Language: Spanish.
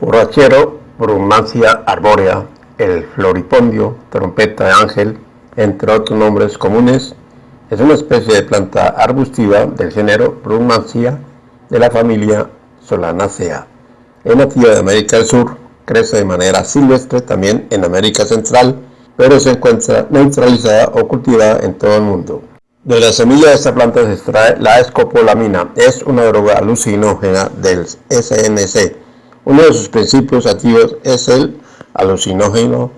borrachero, brumancia arbórea, el floripondio, trompeta de ángel, entre otros nombres comunes, es una especie de planta arbustiva del género Brumancia de la familia Solanaceae. Es nativa de América del Sur, crece de manera silvestre también en América Central, pero se encuentra neutralizada o cultivada en todo el mundo. De la semilla de esta planta se extrae la escopolamina, es una droga alucinógena del SNC. Uno de sus principios activos es el alucinógeno